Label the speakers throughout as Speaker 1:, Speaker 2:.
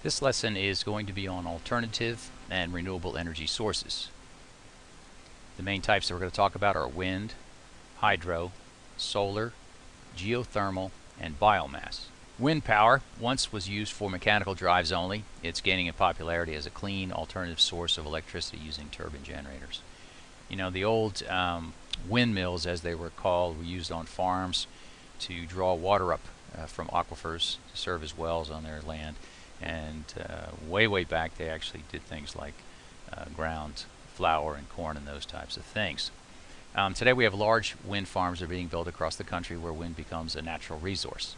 Speaker 1: This lesson is going to be on alternative and renewable energy sources. The main types that we're going to talk about are wind, hydro, solar, geothermal, and biomass. Wind power once was used for mechanical drives only. It's gaining in popularity as a clean alternative source of electricity using turbine generators. You know, the old um, windmills, as they were called, were used on farms to draw water up uh, from aquifers to serve as wells on their land. And uh, way, way back, they actually did things like uh, ground flour and corn and those types of things. Um, today we have large wind farms that are being built across the country where wind becomes a natural resource.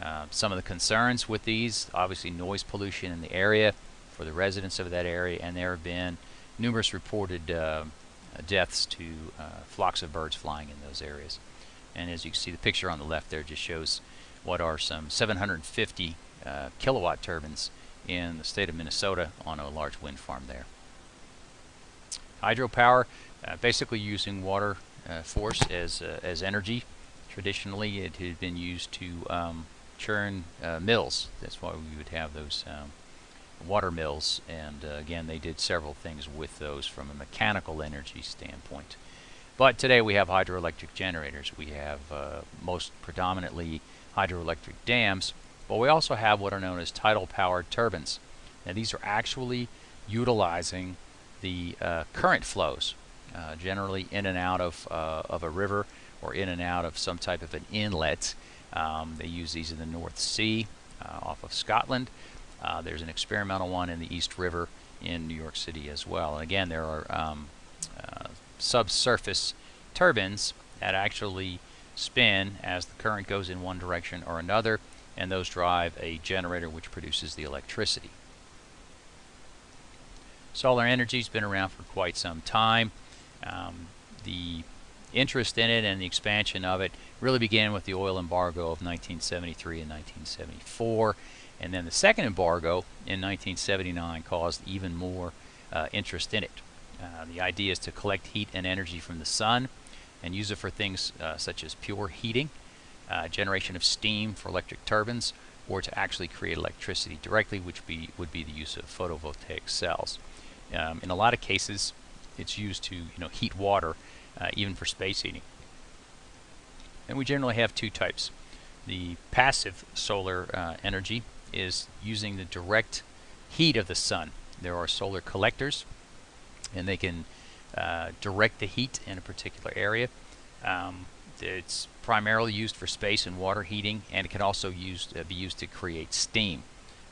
Speaker 1: Uh, some of the concerns with these, obviously noise pollution in the area for the residents of that area, and there have been numerous reported uh, deaths to uh, flocks of birds flying in those areas. And as you can see, the picture on the left there just shows what are some 750 uh, kilowatt turbines in the state of Minnesota on a large wind farm there. Hydropower, uh, basically using water uh, force as, uh, as energy. Traditionally, it had been used to um, churn uh, mills. That's why we would have those um, water mills. And uh, again, they did several things with those from a mechanical energy standpoint. But today we have hydroelectric generators. We have most predominantly hydroelectric dams but we also have what are known as tidal powered turbines. Now these are actually utilizing the uh, current flows, uh, generally in and out of, uh, of a river or in and out of some type of an inlet. Um, they use these in the North Sea uh, off of Scotland. Uh, there's an experimental one in the East River in New York City as well. And again, there are um, uh, subsurface turbines that actually spin as the current goes in one direction or another and those drive a generator which produces the electricity. Solar energy has been around for quite some time. Um, the interest in it and the expansion of it really began with the oil embargo of 1973 and 1974 and then the second embargo in 1979 caused even more uh, interest in it. Uh, the idea is to collect heat and energy from the sun and use it for things uh, such as pure heating uh, generation of steam for electric turbines, or to actually create electricity directly, which be, would be the use of photovoltaic cells. Um, in a lot of cases, it's used to you know heat water, uh, even for space heating. And we generally have two types. The passive solar uh, energy is using the direct heat of the sun. There are solar collectors, and they can uh, direct the heat in a particular area. Um, it's primarily used for space and water heating, and it can also used, uh, be used to create steam.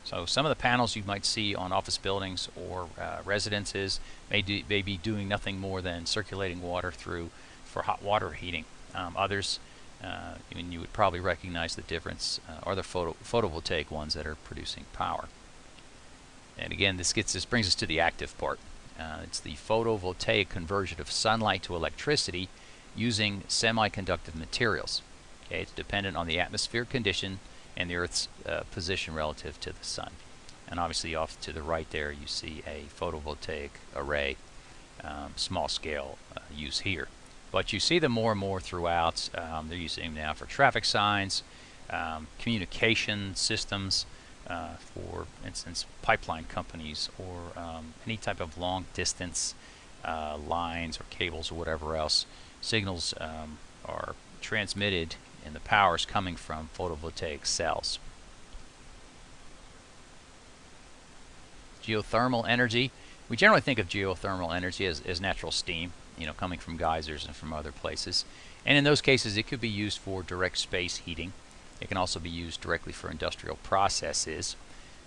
Speaker 1: So some of the panels you might see on office buildings or uh, residences may, do, may, be doing nothing more than circulating water through for hot water heating. Um, others, uh, and you would probably recognize the difference, uh, are the photo photovoltaic ones that are producing power. And again, this gets this brings us to the active part. Uh, it's the photovoltaic conversion of sunlight to electricity using semiconductive materials. Okay, it's dependent on the atmosphere condition and the Earth's uh, position relative to the Sun. And obviously off to the right there you see a photovoltaic array, um, small scale uh, use here. But you see them more and more throughout. Um, they're using them now for traffic signs, um, communication systems, uh, for instance pipeline companies or um, any type of long distance uh, lines or cables or whatever else signals um, are transmitted and the power is coming from photovoltaic cells. Geothermal energy. We generally think of geothermal energy as, as natural steam, you know, coming from geysers and from other places. And in those cases, it could be used for direct space heating. It can also be used directly for industrial processes.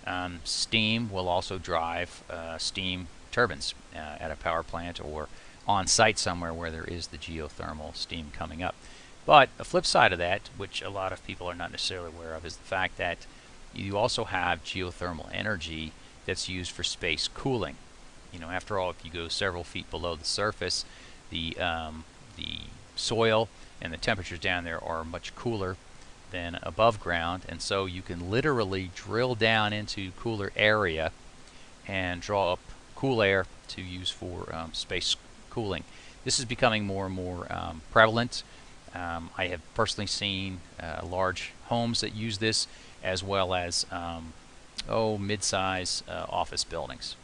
Speaker 1: Um, steam will also drive uh, steam turbines uh, at a power plant or on site somewhere where there is the geothermal steam coming up. But a flip side of that, which a lot of people are not necessarily aware of, is the fact that you also have geothermal energy that's used for space cooling. You know, after all, if you go several feet below the surface, the um, the soil and the temperatures down there are much cooler than above ground, and so you can literally drill down into cooler area and draw up cool air to use for um, space cooling. This is becoming more and more um, prevalent. Um, I have personally seen uh, large homes that use this as well as um, oh, mid-size uh, office buildings.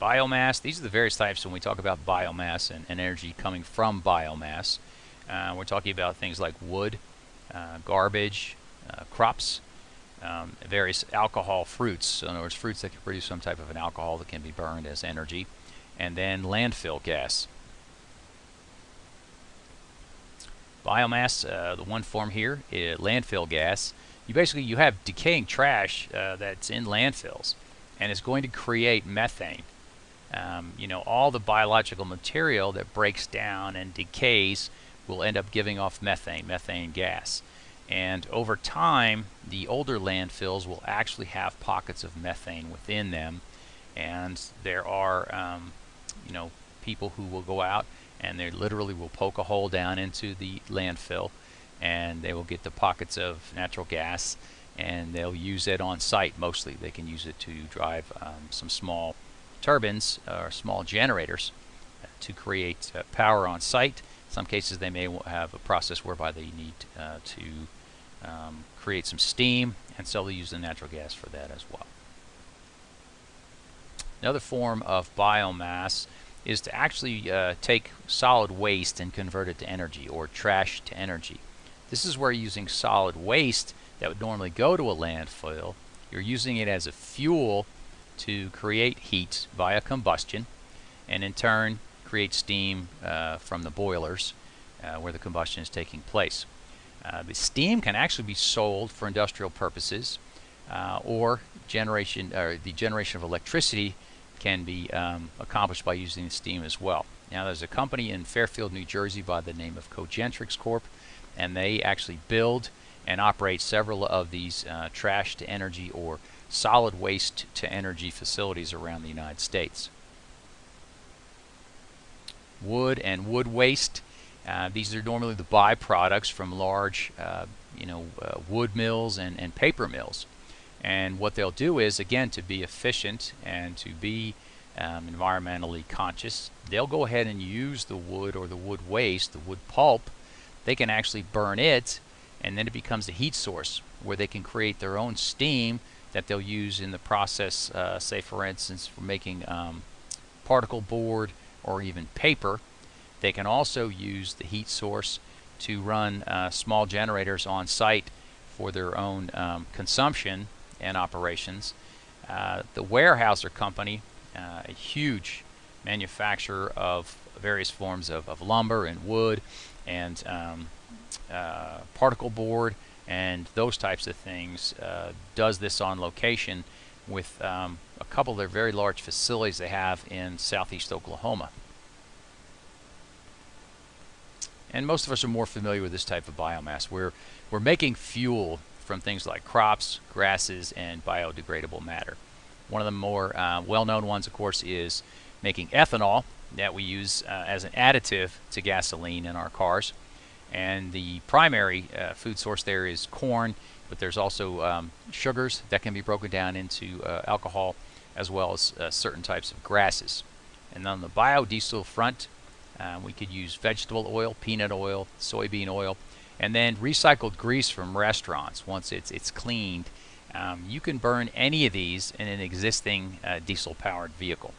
Speaker 1: Biomass, these are the various types when we talk about biomass and, and energy coming from biomass. Uh, we're talking about things like wood, uh, garbage, uh, crops, um, various alcohol fruits. So in other words, fruits that can produce some type of an alcohol that can be burned as energy. And then landfill gas. Biomass, uh, the one form here, landfill gas. You basically you have decaying trash uh, that's in landfills, and it's going to create methane. Um, you know, all the biological material that breaks down and decays will end up giving off methane, methane gas. And over time, the older landfills will actually have pockets of methane within them. And there are, um, you know, people who will go out and they literally will poke a hole down into the landfill and they will get the pockets of natural gas and they'll use it on site mostly. They can use it to drive um, some small turbines or small generators to create uh, power on site. Some cases they may have a process whereby they need uh, to um, create some steam and so they'll use the natural gas for that as well. Another form of biomass is to actually uh, take solid waste and convert it to energy or trash to energy. This is where using solid waste that would normally go to a landfill, you're using it as a fuel to create heat via combustion and in turn create steam uh, from the boilers uh, where the combustion is taking place. Uh, the steam can actually be sold for industrial purposes or generation or the generation of electricity can be um, accomplished by using steam as well. Now there's a company in Fairfield, New Jersey by the name of Cogentrix Corp and they actually build and operate several of these uh, trash to energy or solid waste to energy facilities around the United States. Wood and wood waste. Uh, these are normally the byproducts from large uh, you know, uh, wood mills and, and paper mills. And what they'll do is, again, to be efficient and to be um, environmentally conscious, they'll go ahead and use the wood or the wood waste, the wood pulp. They can actually burn it, and then it becomes a heat source where they can create their own steam that they'll use in the process, uh, say, for instance, for making um, particle board or even paper. They can also use the heat source to run uh, small generators on site for their own um, consumption and operations. Uh, the Weyerhaeuser Company, uh, a huge manufacturer of various forms of, of lumber and wood and um, uh, particle board and those types of things, uh, does this on location with um, a couple of their very large facilities they have in southeast Oklahoma. And most of us are more familiar with this type of biomass. We're, we're making fuel from things like crops, grasses, and biodegradable matter. One of the more uh, well-known ones, of course, is making ethanol that we use uh, as an additive to gasoline in our cars. And the primary uh, food source there is corn, but there's also um, sugars that can be broken down into uh, alcohol, as well as uh, certain types of grasses. And on the biodiesel front, uh, we could use vegetable oil, peanut oil, soybean oil, and then recycled grease from restaurants once it's it's cleaned um, you can burn any of these in an existing uh, diesel powered vehicle